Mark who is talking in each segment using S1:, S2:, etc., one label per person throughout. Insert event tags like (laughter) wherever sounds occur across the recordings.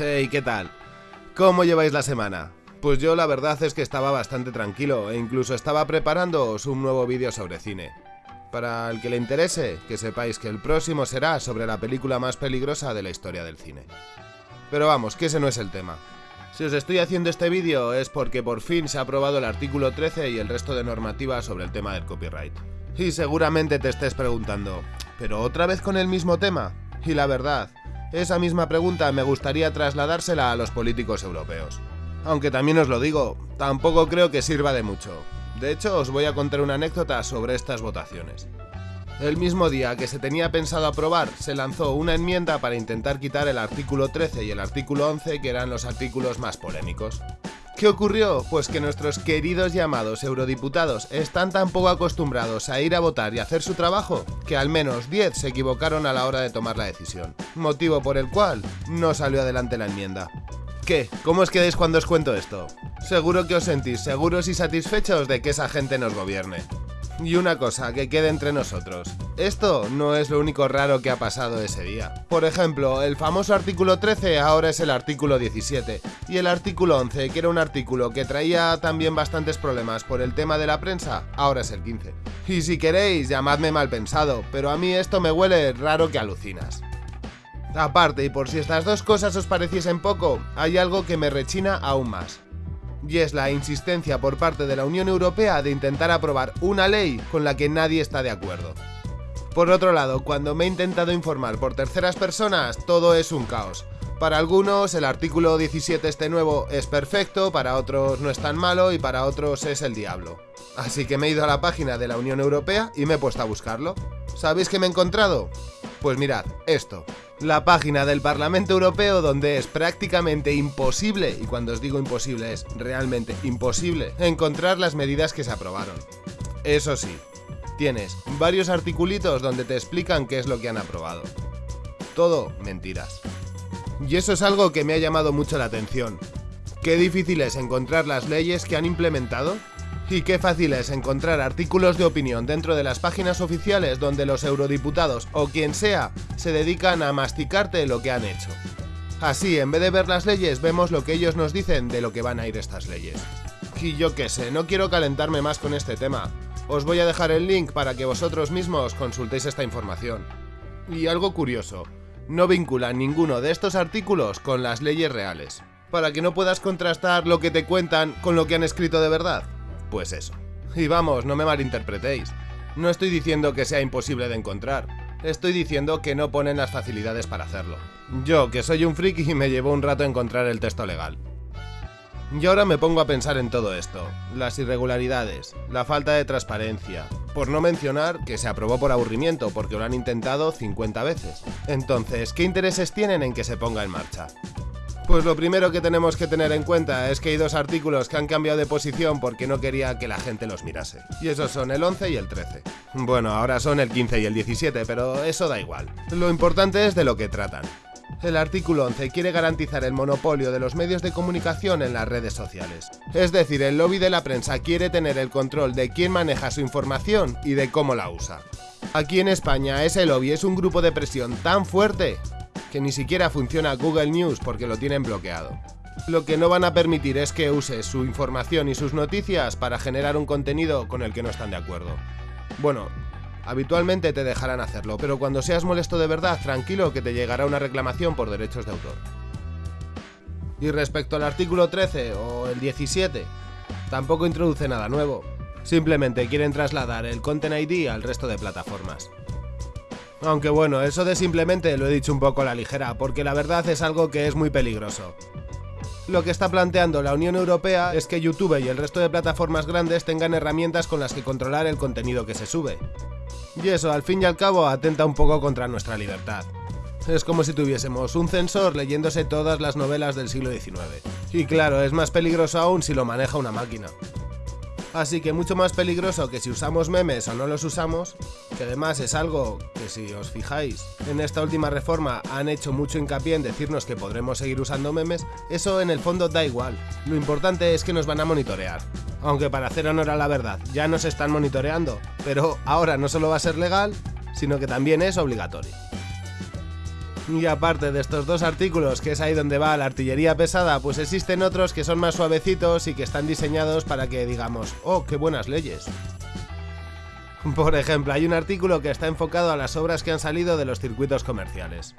S1: Hey, ¿qué tal? ¿Cómo lleváis la semana? Pues yo la verdad es que estaba bastante tranquilo e incluso estaba preparándoos un nuevo vídeo sobre cine. Para el que le interese, que sepáis que el próximo será sobre la película más peligrosa de la historia del cine. Pero vamos, que ese no es el tema. Si os estoy haciendo este vídeo es porque por fin se ha aprobado el artículo 13 y el resto de normativas sobre el tema del copyright. Y seguramente te estés preguntando, ¿pero otra vez con el mismo tema? Y la verdad, esa misma pregunta me gustaría trasladársela a los políticos europeos. Aunque también os lo digo, tampoco creo que sirva de mucho. De hecho, os voy a contar una anécdota sobre estas votaciones. El mismo día que se tenía pensado aprobar, se lanzó una enmienda para intentar quitar el artículo 13 y el artículo 11, que eran los artículos más polémicos. ¿Qué ocurrió? Pues que nuestros queridos llamados eurodiputados están tan poco acostumbrados a ir a votar y hacer su trabajo, que al menos 10 se equivocaron a la hora de tomar la decisión, motivo por el cual no salió adelante la enmienda. ¿Qué? ¿Cómo os quedáis cuando os cuento esto? Seguro que os sentís seguros y satisfechos de que esa gente nos gobierne. Y una cosa, que quede entre nosotros. Esto no es lo único raro que ha pasado ese día. Por ejemplo, el famoso artículo 13 ahora es el artículo 17, y el artículo 11, que era un artículo que traía también bastantes problemas por el tema de la prensa, ahora es el 15. Y si queréis, llamadme mal pensado, pero a mí esto me huele raro que alucinas. Aparte, y por si estas dos cosas os pareciesen poco, hay algo que me rechina aún más y es la insistencia por parte de la Unión Europea de intentar aprobar una ley con la que nadie está de acuerdo. Por otro lado, cuando me he intentado informar por terceras personas, todo es un caos. Para algunos el artículo 17 este nuevo es perfecto, para otros no es tan malo y para otros es el diablo. Así que me he ido a la página de la Unión Europea y me he puesto a buscarlo. ¿Sabéis qué me he encontrado? Pues mirad, esto la página del Parlamento Europeo donde es prácticamente imposible, y cuando os digo imposible es realmente imposible, encontrar las medidas que se aprobaron. Eso sí, tienes varios articulitos donde te explican qué es lo que han aprobado. Todo mentiras. Y eso es algo que me ha llamado mucho la atención. Qué difícil es encontrar las leyes que han implementado y qué fácil es encontrar artículos de opinión dentro de las páginas oficiales donde los eurodiputados o quien sea se dedican a masticarte lo que han hecho. Así, en vez de ver las leyes, vemos lo que ellos nos dicen de lo que van a ir estas leyes. Y yo qué sé, no quiero calentarme más con este tema. Os voy a dejar el link para que vosotros mismos consultéis esta información. Y algo curioso, no vinculan ninguno de estos artículos con las leyes reales, para que no puedas contrastar lo que te cuentan con lo que han escrito de verdad. Pues eso. Y vamos, no me malinterpretéis. No estoy diciendo que sea imposible de encontrar. Estoy diciendo que no ponen las facilidades para hacerlo. Yo, que soy un friki, me llevo un rato encontrar el texto legal. Y ahora me pongo a pensar en todo esto, las irregularidades, la falta de transparencia, por no mencionar que se aprobó por aburrimiento porque lo han intentado 50 veces. Entonces, ¿qué intereses tienen en que se ponga en marcha? Pues lo primero que tenemos que tener en cuenta es que hay dos artículos que han cambiado de posición porque no quería que la gente los mirase. Y esos son el 11 y el 13. Bueno, ahora son el 15 y el 17, pero eso da igual. Lo importante es de lo que tratan. El artículo 11 quiere garantizar el monopolio de los medios de comunicación en las redes sociales. Es decir, el lobby de la prensa quiere tener el control de quién maneja su información y de cómo la usa. Aquí en España ese lobby es un grupo de presión tan fuerte que ni siquiera funciona Google News porque lo tienen bloqueado. Lo que no van a permitir es que uses su información y sus noticias para generar un contenido con el que no están de acuerdo. Bueno, habitualmente te dejarán hacerlo, pero cuando seas molesto de verdad, tranquilo que te llegará una reclamación por derechos de autor. Y respecto al artículo 13 o el 17, tampoco introduce nada nuevo. Simplemente quieren trasladar el Content ID al resto de plataformas. Aunque bueno, eso de simplemente lo he dicho un poco a la ligera, porque la verdad es algo que es muy peligroso. Lo que está planteando la Unión Europea es que YouTube y el resto de plataformas grandes tengan herramientas con las que controlar el contenido que se sube. Y eso, al fin y al cabo, atenta un poco contra nuestra libertad. Es como si tuviésemos un censor leyéndose todas las novelas del siglo XIX. Y claro, es más peligroso aún si lo maneja una máquina. Así que mucho más peligroso que si usamos memes o no los usamos, que además es algo que si os fijáis, en esta última reforma han hecho mucho hincapié en decirnos que podremos seguir usando memes, eso en el fondo da igual. Lo importante es que nos van a monitorear. Aunque para hacer honor a la verdad, ya nos están monitoreando, pero ahora no solo va a ser legal, sino que también es obligatorio. Y aparte de estos dos artículos, que es ahí donde va la artillería pesada, pues existen otros que son más suavecitos y que están diseñados para que digamos, oh, qué buenas leyes. Por ejemplo, hay un artículo que está enfocado a las obras que han salido de los circuitos comerciales,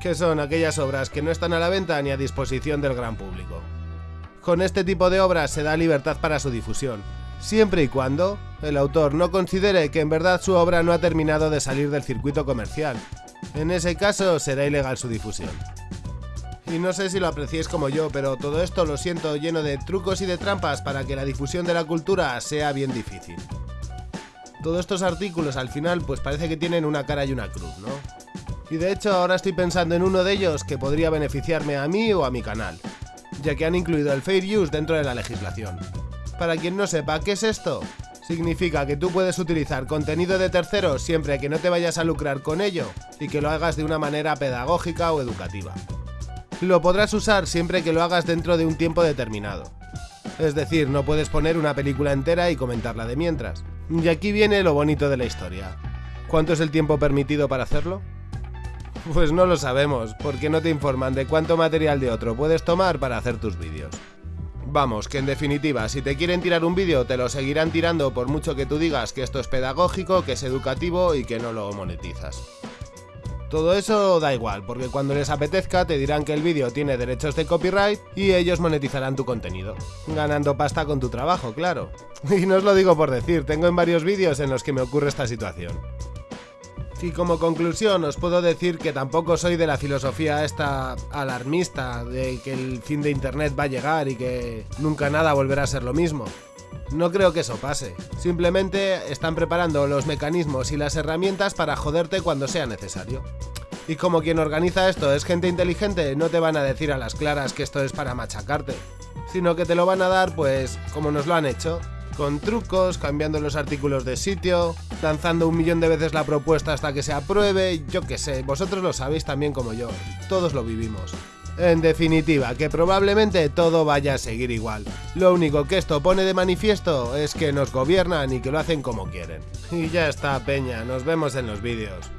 S1: que son aquellas obras que no están a la venta ni a disposición del gran público. Con este tipo de obras se da libertad para su difusión, siempre y cuando el autor no considere que en verdad su obra no ha terminado de salir del circuito comercial. En ese caso será ilegal su difusión. Y no sé si lo apreciéis como yo, pero todo esto lo siento lleno de trucos y de trampas para que la difusión de la cultura sea bien difícil. Todos estos artículos al final pues parece que tienen una cara y una cruz, ¿no? Y de hecho ahora estoy pensando en uno de ellos que podría beneficiarme a mí o a mi canal, ya que han incluido el Fair Use dentro de la legislación. Para quien no sepa qué es esto, significa que tú puedes utilizar contenido de terceros siempre que no te vayas a lucrar con ello y que lo hagas de una manera pedagógica o educativa. Lo podrás usar siempre que lo hagas dentro de un tiempo determinado. Es decir, no puedes poner una película entera y comentarla de mientras. Y aquí viene lo bonito de la historia. ¿Cuánto es el tiempo permitido para hacerlo? Pues no lo sabemos, porque no te informan de cuánto material de otro puedes tomar para hacer tus vídeos. Vamos, que en definitiva, si te quieren tirar un vídeo, te lo seguirán tirando por mucho que tú digas que esto es pedagógico, que es educativo y que no lo monetizas. Todo eso da igual, porque cuando les apetezca te dirán que el vídeo tiene derechos de copyright y ellos monetizarán tu contenido, ganando pasta con tu trabajo, claro. (laughs) Y no os lo digo por decir, tengo en varios vídeos en los que me ocurre esta situación. Y como conclusión os puedo decir que tampoco soy de la filosofía esta alarmista de que el fin de internet va a llegar y que nunca nada volverá a ser lo mismo. No creo que eso pase, simplemente están preparando los mecanismos y las herramientas para joderte cuando sea necesario. Y como quien organiza esto es gente inteligente, no te van a decir a las claras que esto es para machacarte, sino que te lo van a dar pues como nos lo han hecho, con trucos, cambiando los artículos de sitio, lanzando un millón de veces la propuesta hasta que se apruebe, yo qué sé, vosotros lo sabéis también como yo, todos lo vivimos. En definitiva, que probablemente todo vaya a seguir igual. Lo único que esto pone de manifiesto es que nos gobiernan y que lo hacen como quieren. Y ya está, Peña, nos vemos en los vídeos.